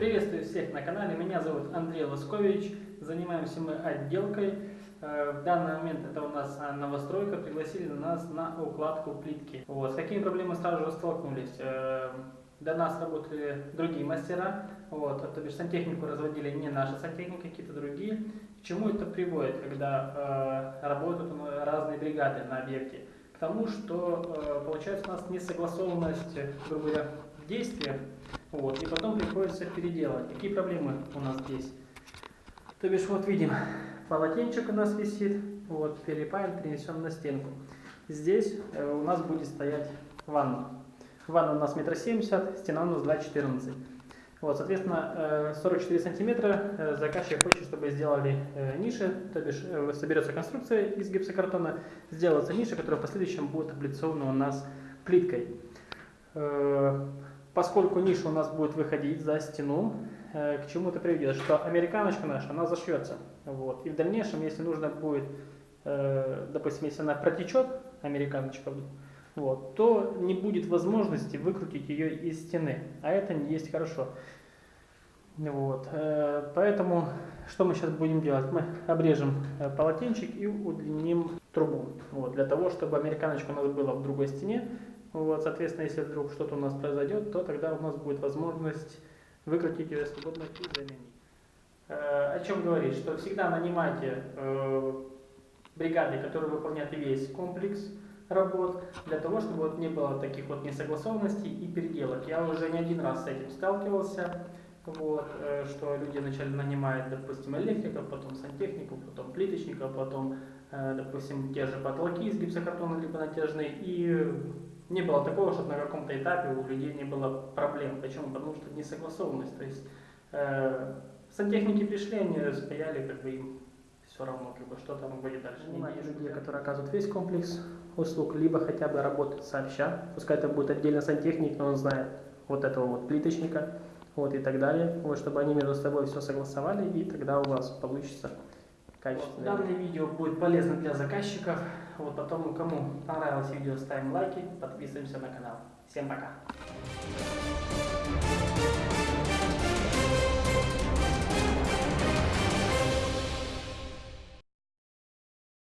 на канале. Меня зовут Андрей Лоскович. Занимаемся мы отделкой. Э, в данный момент это у нас а, новостройка. Пригласили нас на укладку плитки. Вот. С какими проблемами сразу же столкнулись? Э, до нас работали другие мастера, вот, то бишь сантехнику разводили не наши сантехники, какие-то другие. К чему это приводит, когда э, работают разные бригады на объекте? К тому, что получается у нас несогласованность, грубо говоря, действия, вот, и потом приходится переделать. Какие проблемы у нас здесь? То бишь, вот видим, полотенчик у нас висит, вот, перепаем, перенесем на стенку. Здесь э, у нас будет стоять ванна. Ванна у нас метр семьдесят, стена у нас 2,14. Вот, соответственно, 44 э, сантиметра э, заказчик хочет, чтобы сделали ниши, то бишь соберется конструкция из гипсокартона, сделается ниша, которая в последующем будет облицована у нас плиткой. Поскольку ниша у нас будет выходить за стену, к чему это приведет? Что американочка наша, она зашьется. Вот. И в дальнейшем, если нужно будет, допустим, если она протечет, американочка, вот, то не будет возможности выкрутить ее из стены, а это не есть хорошо. Вот, э, поэтому что мы сейчас будем делать? Мы обрежем э, полотенчик и удлиним трубу, вот, для того, чтобы американочка у нас была в другой стене. Вот, соответственно, если вдруг что-то у нас произойдет, то тогда у нас будет возможность выкрутить ее свободно и заменить. Э, о чем говорить? Что всегда нанимайте бригады, которые выполняют весь комплекс, работ, для того, чтобы вот не было таких вот несогласованностей и переделок. Я уже не один раз с этим сталкивался, вот, э, что люди начали нанимать, допустим, электриков, потом сантехников, потом плиточников, потом, э, допустим, те же потолки из гипсокартона, либо натяжные, и не было такого, чтобы на каком-то этапе у людей не было проблем. Почему? Потому что несогласованность. То есть э, сантехники пришли, они стояли, как бы им все равно, как бы, что там будет дальше. Нанимать людей, которые оказывают весь комплекс услуг, либо хотя бы работать сообща. Пускай это будет отдельно сантехник, но он знает вот этого вот плиточника, вот и так далее. Вот, чтобы они между собой все согласовали, и тогда у вас получится качественное. Вот, данное видео будет полезно для заказчиков. Вот потом, кому понравилось видео, ставим лайки, подписываемся на канал. Всем пока!